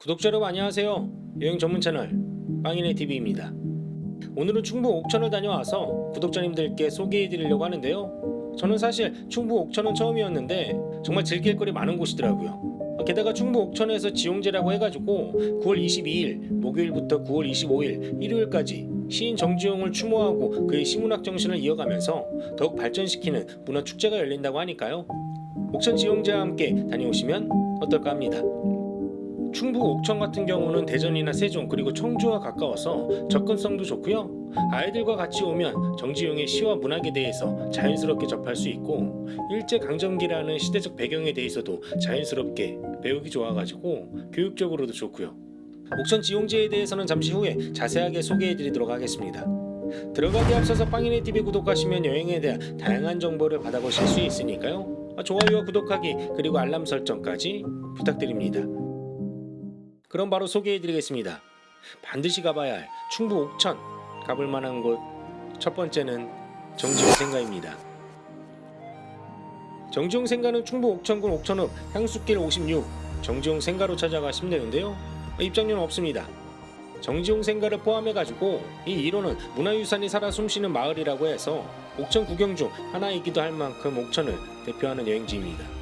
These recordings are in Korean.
구독자 여러분 안녕하세요. 여행 전문 채널 빵이네 TV입니다. 오늘은 충북 옥천을 다녀와서 구독자님들께 소개해 드리려고 하는데요. 저는 사실 충북 옥천은 처음이었는데 정말 즐길 거리 많은 곳이더라고요. 게다가 충북 옥천에서 지용제라고 해가지고 9월 22일 목요일부터 9월 25일 일요일까지 시인 정지용을 추모하고 그의 시문학 정신을 이어가면서 더욱 발전시키는 문화 축제가 열린다고 하니까요. 옥천 지용제와 함께 다녀오시면 어떨까 합니다. 충북 옥천 같은 경우는 대전이나 세종 그리고 청주와 가까워서 접근성도 좋고요. 아이들과 같이 오면 정지용의 시와 문학에 대해서 자연스럽게 접할 수 있고 일제 강점기라는 시대적 배경에 대해서도 자연스럽게 배우기 좋아가지고 교육적으로도 좋고요. 옥천 지용제에 대해서는 잠시 후에 자세하게 소개해드리도록 하겠습니다. 들어가기 앞서서 빵이네 TV 구독하시면 여행에 대한 다양한 정보를 받아보실 수 있으니까요. 좋아요와 구독하기 그리고 알람 설정까지 부탁드립니다. 그럼 바로 소개해드리겠습니다. 반드시 가봐야 할 충북 옥천 가볼 만한 곳 첫 번째는 정지용 생가입니다. 정지용 생가는 충북 옥천군 옥천읍 향수길 56 정지용 생가로 찾아가시면 되는데요. 입장료는 없습니다. 정지용 생가를 포함해가지고 이 일호는 문화유산이 살아 숨쉬는 마을이라고 해서 옥천 구경 중 하나이기도 할 만큼 옥천을 대표하는 여행지입니다.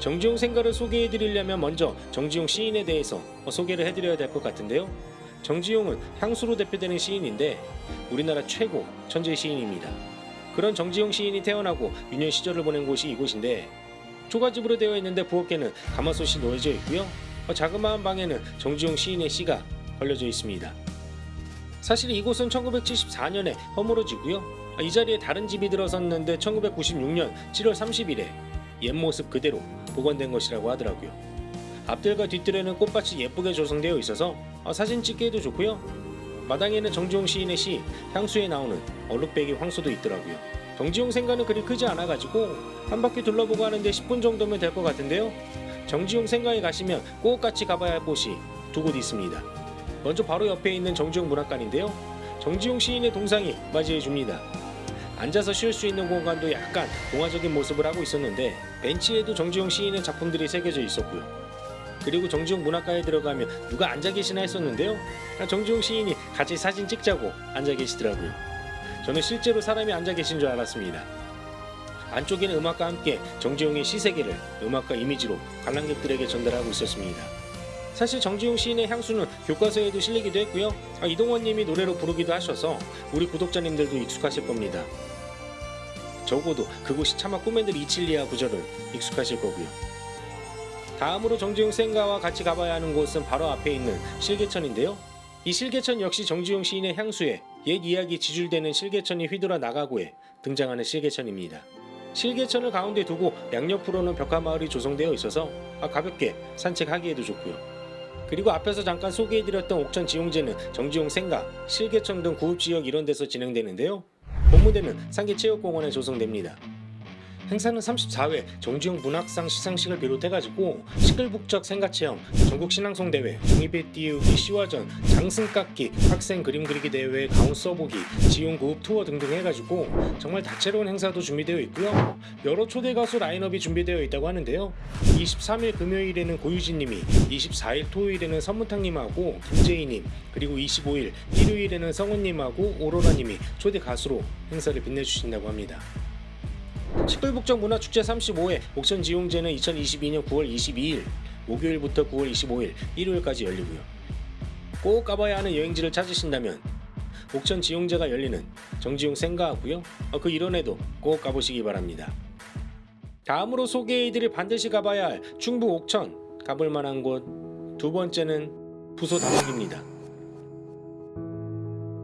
정지용 생가를 소개해드리려면 먼저 정지용 시인에 대해서 소개를 해드려야 될 것 같은데요. 정지용은 향수로 대표되는 시인인데 우리나라 최고 천재 시인입니다. 그런 정지용 시인이 태어나고 유년 시절을 보낸 곳이 이곳인데 초가집으로 되어 있는데 부엌에는 가마솥이 놓여져 있고요. 자그마한 방에는 정지용 시인의 시가 걸려져 있습니다. 사실 이곳은 1974년에 허물어지고요. 이 자리에 다른 집이 들어섰는데 1996년 7월 30일에 옛 모습 그대로 복원된 것이라고 하더라고요. 앞들과 뒷뜰에는 꽃밭이 예쁘게 조성되어 있어서 사진 찍기에도 좋고요. 마당에는 정지용 시인의 시 향수에 나오는 얼룩배기 황소도 있더라고요. 정지용 생가는 그리 크지 않아가지고 한 바퀴 둘러보고 하는데 10분 정도면 될 것 같은데요. 정지용 생가에 가시면 꼭 같이 가봐야 할 곳이 두 곳 있습니다. 먼저 바로 옆에 있는 정지용 문학관인데요. 정지용 시인의 동상이 맞이해 줍니다. 앉아서 쉴수 있는 공간도 약간 동화적인 모습을 하고 있었는데 벤치에도 정지용 시인의 작품들이 새겨져 있었고요. 그리고 정지용 문학관에 들어가면 누가 앉아 계시나 했었는데요. 정지용 시인이 같이 사진 찍자고 앉아 계시더라고요. 저는 실제로 사람이 앉아 계신 줄 알았습니다. 안쪽에는 음악과 함께 정지용의 시세계를 음악과 이미지로 관람객들에게 전달하고 있었습니다. 사실 정지용 시인의 향수는 교과서에도 실리기도 했고요. 아, 이동원님이 노래로 부르기도 하셔서 우리 구독자님들도 익숙하실 겁니다. 적어도 그곳이 차마 꿈에들 이칠리아 구절을 익숙하실 거고요. 다음으로 정지용 생가와 같이 가봐야 하는 곳은 바로 앞에 있는 실개천인데요. 이 실개천 역시 정지용 시인의 향수에 옛 이야기 지줄되는 실개천이 휘돌아 나가고에 등장하는 실개천입니다. 실개천을 가운데 두고 양옆으로는 벽화마을이 조성되어 있어서 가볍게 산책하기에도 좋고요. 그리고 앞에서 잠깐 소개해드렸던 옥천 지용제는 정지용 생가, 실개천 등 구읍지역 이런 데서 진행되는데요. 본무대는 상계체육공원에 조성됩니다. 행사는 34회 정지용 문학상 시상식을 비롯해가지고 시끌북적 생가체험, 전국 신앙송대회, 종이배 띄우기 시화전, 장승깎기, 학생 그림 그리기 대회, 가운 써보기, 지용 고급 투어 등등 해가지고 정말 다채로운 행사도 준비되어 있고요. 여러 초대 가수 라인업이 준비되어 있다고 하는데요. 23일 금요일에는 고유진님이, 24일 토요일에는 선무탕님하고 김재희님, 그리고 25일 일요일에는 성훈님하고 오로라님이 초대 가수로 행사를 빛내주신다고 합니다. 식불북적 문화축제 35회 옥천 지용제는 2022년 9월 22일 목요일부터 9월 25일 일요일까지 열리고요. 꼭 가봐야 하는 여행지를 찾으신다면 옥천 지용제가 열리는 정지용 생가하고요. 그 일원에도 꼭 가보시기 바랍니다. 다음으로 소개해드릴 반드시 가봐야 할 충북 옥천 가볼 만한 곳 두 번째는 부소 다목입니다.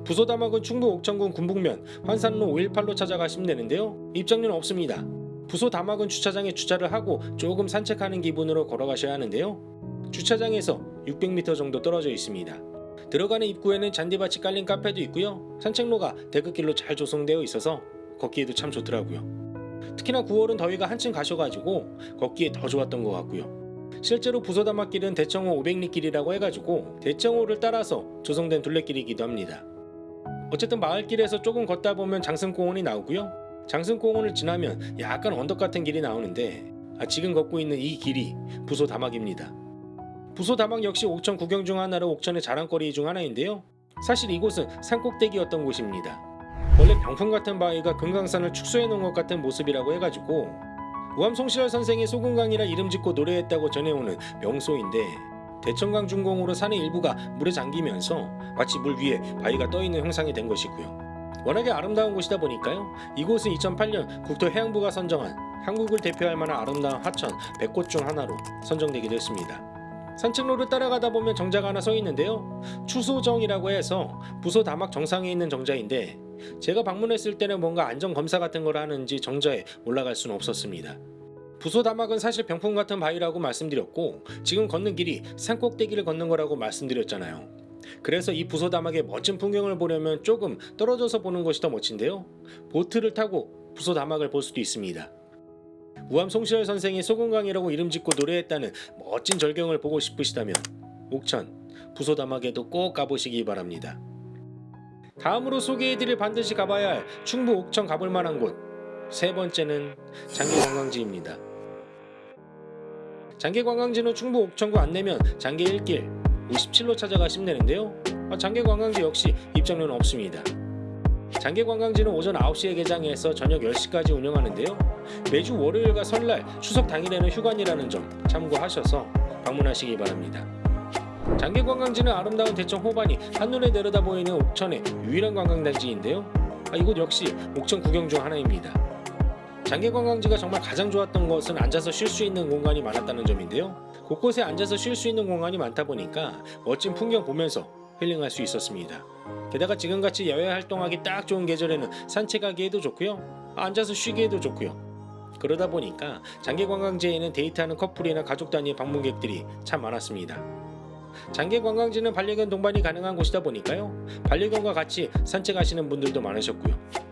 부소다막은 충북 옥천군 군북면 환산로 518로 찾아가시면 되는데요. 입장료는 없습니다. 부소다막은 주차장에 주차를 하고 조금 산책하는 기분으로 걸어가셔야 하는데요. 주차장에서 600m 정도 떨어져 있습니다. 들어가는 입구에는 잔디밭이 깔린 카페도 있고요. 산책로가 데크길로 잘 조성되어 있어서 걷기에도 참 좋더라고요. 특히나 9월은 더위가 한층 가셔가지고 걷기에 더 좋았던 것 같고요. 실제로 부소다막길은 대청호 500리 길이라고 해가지고 대청호를 따라서 조성된 둘레길이기도 합니다. 어쨌든 마을길에서 조금 걷다 보면 장승공원이 나오고요. 장승공원을 지나면 약간 언덕 같은 길이 나오는데 아, 지금 걷고 있는 이 길이 부소 다막입니다. 부소 다막 역시 옥천 구경 중 하나로 옥천의 자랑거리 중 하나인데요. 사실 이곳은 산꼭대기였던 곳입니다. 원래 병풍 같은 바위가 금강산을 축소해 놓은 것 같은 모습이라고 해가지고 우암송시열 선생이 소금강이라 이름 짓고 노래했다고 전해오는 명소인데 대천강 중공으로 산의 일부가 물에 잠기면서 마치 물 위에 바위가 떠 있는 형상이 된 것이고요. 워낙에 아름다운 곳이다 보니까요. 이곳은 2008년 국토해양부가 선정한 한국을 대표할 만한 아름다운 하천 100곳 중 하나로 선정되기도 했습니다. 산책로를 따라가다 보면 정자가 하나 서 있는데요. 추소정이라고 해서 부소 다막 정상에 있는 정자인데 제가 방문했을 때는 뭔가 안전 검사 같은 걸 하는지 정자에 올라갈 수는 없었습니다. 부소 다막은 사실 병풍 같은 바위라고 말씀드렸고 지금 걷는 길이 산 꼭대기를 걷는 거라고 말씀드렸잖아요. 그래서 이 부소 다막의 멋진 풍경을 보려면 조금 떨어져서 보는 것이 더 멋진데요. 보트를 타고 부소 다막을 볼 수도 있습니다. 우암 송시열 선생이 소금강이라고 이름 짓고 노래했다는 멋진 절경을 보고 싶으시다면 옥천 부소 다막에도 꼭 가보시기 바랍니다. 다음으로 소개해드릴 반드시 가봐야 할 충북 옥천 가볼 만한 곳 세 번째는 장계관광지입니다. 장계 관광지는 충북 옥천구 안내면 장계 1길 57로 찾아가시면 되는데요. 아, 장계 관광지 역시 입장료는 없습니다. 장계 관광지는 오전 9시에 개장해서 저녁 10시까지 운영하는데요. 매주 월요일과 설날, 추석 당일에는 휴관이라는 점 참고하셔서 방문하시기 바랍니다. 장계 관광지는 아름다운 대청 호반이 한눈에 내려다 보이는 옥천의 유일한 관광단지인데요. 아, 이곳 역시 옥천 구경 중 하나입니다. 장계관광지가 정말 가장 좋았던 것은 앉아서 쉴 수 있는 공간이 많았다는 점인데요. 곳곳에 앉아서 쉴 수 있는 공간이 많다 보니까 멋진 풍경 보면서 힐링할 수 있었습니다. 게다가 지금같이 야외 활동하기 딱 좋은 계절에는 산책하기에도 좋고요. 앉아서 쉬기에도 좋고요. 그러다 보니까 장계관광지에는 데이트하는 커플이나 가족 단위 방문객들이 참 많았습니다. 장계관광지는 반려견 동반이 가능한 곳이다 보니까요. 반려견과 같이 산책하시는 분들도 많으셨고요.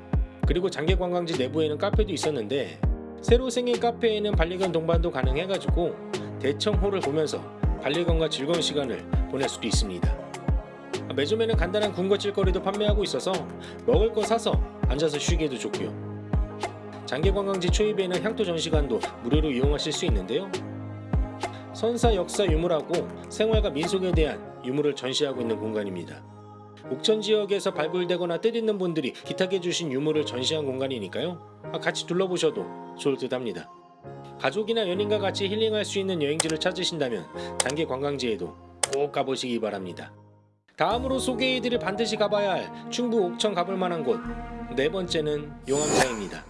그리고 장계관광지 내부에는 카페도 있었는데 새로 생긴 카페에는 반려견 동반도 가능해가지고 대청호를 보면서 반려견과 즐거운 시간을 보낼 수도 있습니다. 매점에는 간단한 군것질거리도 판매하고 있어서 먹을 거 사서 앉아서 쉬기에도 좋고요. 장계관광지 초입에는 향토 전시관도 무료로 이용하실 수 있는데요. 선사 역사 유물하고 생활과 민속에 대한 유물을 전시하고 있는 공간입니다. 옥천 지역에서 발굴되거나 뜻있는 분들이 기탁해 주신 유물을 전시한 공간이니까요. 같이 둘러보셔도 좋을 듯 합니다. 가족이나 연인과 같이 힐링할 수 있는 여행지를 찾으신다면 장계 관광지에도 꼭 가보시기 바랍니다. 다음으로 소개해드릴 반드시 가봐야 할 충북 옥천 가볼 만한 곳 네 번째는 용암사입니다.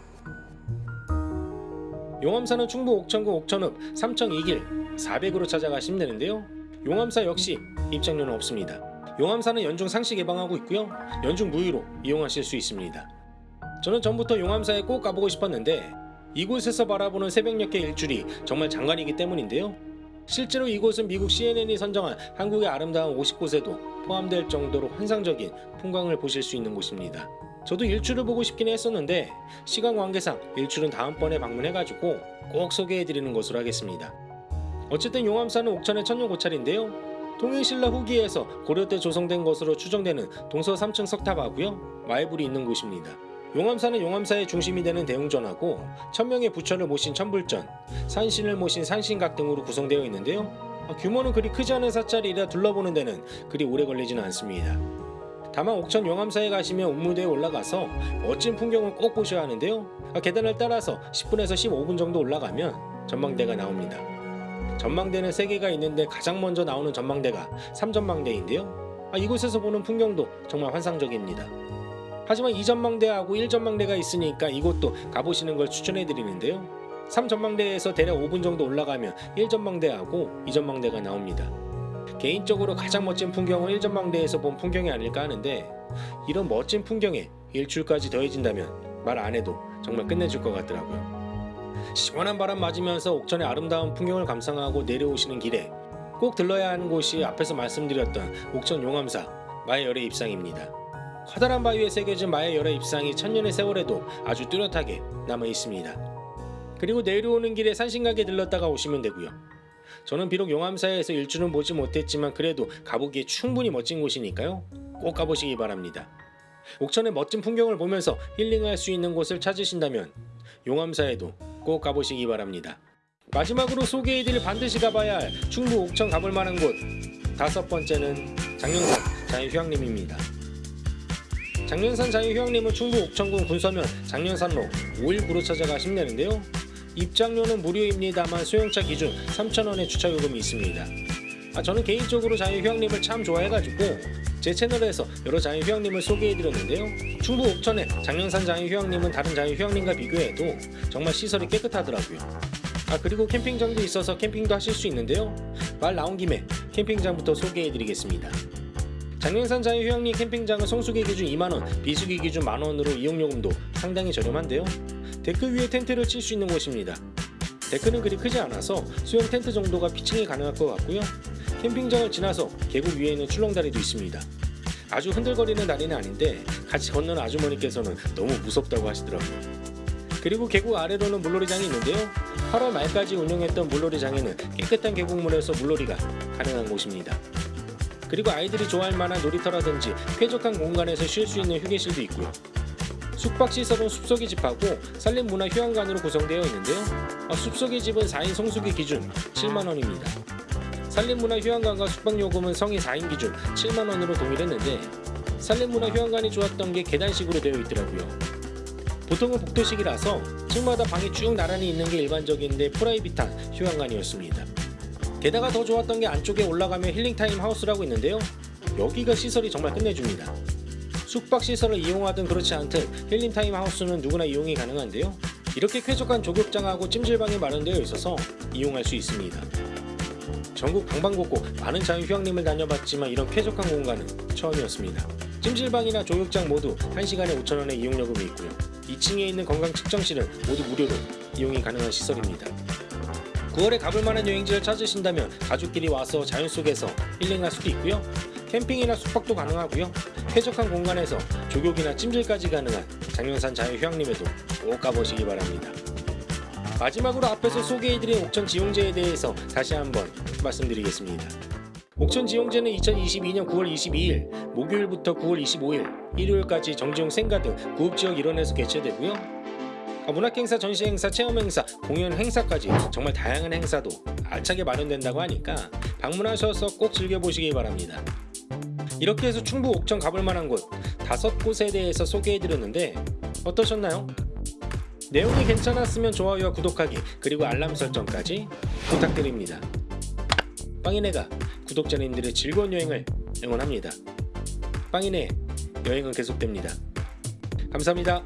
용암사는 충북 옥천구 옥천읍 삼청 2길 400으로 찾아가시면 되는데요. 용암사 역시 입장료는 없습니다. 용암사는 연중 상시 개방하고 있고요. 연중 무휴로 이용하실 수 있습니다. 저는 전부터 용암사에 꼭 가보고 싶었는데 이곳에서 바라보는 새벽녘의 일출이 정말 장관이기 때문인데요. 실제로 이곳은 미국 CNN이 선정한 한국의 아름다운 50곳에도 포함될 정도로 환상적인 풍광을 보실 수 있는 곳입니다. 저도 일출을 보고 싶긴 했었는데 시간 관계상 일출은 다음번에 방문해가지고 꼭 소개해드리는 것으로 하겠습니다. 어쨌든 용암사는 옥천의 천년 고찰인데요. 통일신라 후기에서 고려 때 조성된 것으로 추정되는 동서 3층 석탑하고요. 마애불이 있는 곳입니다. 용암사는 용암사의 중심이 되는 대웅전하고 천명의 부처를 모신 천불전, 산신을 모신 산신각 등으로 구성되어 있는데요. 아, 규모는 그리 크지 않은 사찰이라 둘러보는 데는 그리 오래 걸리지는 않습니다. 다만 옥천 용암사에 가시면 옥무대에 올라가서 멋진 풍경을 꼭 보셔야 하는데요. 아, 계단을 따라서 10분에서 15분 정도 올라가면 전망대가 나옵니다. 전망대는 3개가 있는데 가장 먼저 나오는 전망대가 3전망대인데요. 아, 이곳에서 보는 풍경도 정말 환상적입니다. 하지만 2전망대하고 1전망대가 있으니까 이곳도 가보시는 걸 추천해 드리는데요. 3전망대에서 대략 5분 정도 올라가면 1전망대하고 2전망대가 나옵니다. 개인적으로 가장 멋진 풍경은 1전망대에서 본 풍경이 아닐까 하는데 이런 멋진 풍경에 일출까지 더해진다면 말 안 해도 정말 끝내줄 것 같더라고요. 시원한 바람 맞으면서 옥천의 아름다운 풍경을 감상하고 내려오시는 길에 꼭 들러야 하는 곳이 앞에서 말씀드렸던 옥천 용암사 마의 열의 입상입니다. 커다란 바위에 새겨진 마의 열의 입상이 천년의 세월에도 아주 뚜렷하게 남아 있습니다. 그리고 내려오는 길에 산신각에 들렀다가 오시면 되고요. 저는 비록 용암사에서 일출은 보지 못했지만 그래도 가보기에 충분히 멋진 곳이니까요. 꼭 가보시기 바랍니다. 옥천의 멋진 풍경을 보면서 힐링할 수 있는 곳을 찾으신다면 용암사에도 꼭 가보시기 바랍니다. 마지막으로 소개해드릴 반드시 가봐야 할 충북 옥천 가볼 만한 곳 다섯 번째는 장년산 자유휴양림입니다. 장년산 자유휴양림은 충북 옥천군 군서면 장년산로 519로 찾아가 힘내는데요. 입장료는 무료입니다만 수용차 기준 3,000원의 주차 요금이 있습니다. 아, 저는 개인적으로 자유휴양림을 참 좋아해가지고 제 채널에서 여러 자유휴양림을 소개해드렸는데요. 충북 옥천의 장년산 자유휴양림은 다른 자유휴양림과 비교해도 정말 시설이 깨끗하더라고요. 아 그리고 캠핑장도 있어서 캠핑도 하실 수 있는데요. 말 나온 김에 캠핑장부터 소개해드리겠습니다. 장령산 자연휴양림 캠핑장은 성수기 기준 2만원, 비수기 기준 만원으로 이용요금도 상당히 저렴한데요. 데크 위에 텐트를 칠 수 있는 곳입니다. 데크는 그리 크지 않아서 소형 텐트 정도가 피칭이 가능할 것 같고요. 캠핑장을 지나서 계곡 위에는 출렁다리도 있습니다. 아주 흔들거리는 다리는 아닌데 같이 걷는 아주머니께서는 너무 무섭다고 하시더라고요. 그리고 계곡 아래로는 물놀이장이 있는데요. 8월 말까지 운영했던 물놀이장에는 깨끗한 계곡물에서 물놀이가 가능한 곳입니다. 그리고 아이들이 좋아할 만한 놀이터라든지 쾌적한 공간에서 쉴 수 있는 휴게실도 있고요. 숙박시설은 숲속의 집하고 산림문화 휴양관으로 구성되어 있는데요. 어, 숲속의 집은 4인 성수기 기준 7만원입니다. 산림문화 휴양관과 숙박요금은 성인 4인 기준 7만원으로 동일했는데 산림문화 휴양관이 좋았던 게 계단식으로 되어 있더라고요. 보통은 복도식이라서 층마다 방이 쭉 나란히 있는 게 일반적인데 private한 휴양관이었습니다. 게다가 더 좋았던 게 안쪽에 올라가면 힐링타임 하우스라고 있는데요. 여기가 시설이 정말 끝내줍니다. 숙박시설을 이용하든 그렇지 않든 힐링타임 하우스는 누구나 이용이 가능한데요. 이렇게 쾌적한 족욕장하고 찜질방이 마련되어 있어서 이용할 수 있습니다. 전국 방방곡곡 많은 자유휴양림을 다녀봤지만 이런 쾌적한 공간은 처음이었습니다. 찜질방이나 조격장 모두 1시간에 5,000원의 이용요금이 있고요. 2층에 있는 건강측정실은 모두 무료로 이용이 가능한 시설입니다. 9월에 가볼 만한 여행지를 찾으신다면 가족끼리 와서 자연 속에서 힐링할 수도 있고요. 캠핑이나 숙박도 가능하고요. 쾌적한 공간에서 조격이나 찜질까지 가능한 장면산 자유휴양림에도 꼭 가보시기 바랍니다. 마지막으로 앞에서 소개해드린 옥천 지용제에 대해서 다시 한번 말씀드리겠습니다. 옥천 지용제는 2022년 9월 22일 목요일부터 9월 25일 일요일까지 정지용 생가 등 구읍지역 일원에서 개최되고요. 아, 문학행사, 전시행사, 체험행사, 공연 행사까지 정말 다양한 행사도 알차게 마련된다고 하니까 방문하셔서 꼭 즐겨보시기 바랍니다. 이렇게 해서 충북 옥천 가볼 만한 곳 다섯 곳에 대해서 소개해드렸는데 어떠셨나요? 내용이 괜찮았으면 좋아요와 구독하기 그리고 알람 설정까지 부탁드립니다. 빵이네가 구독자님들의 즐거운 여행을 응원합니다. 빵이네 여행은 계속됩니다. 감사합니다.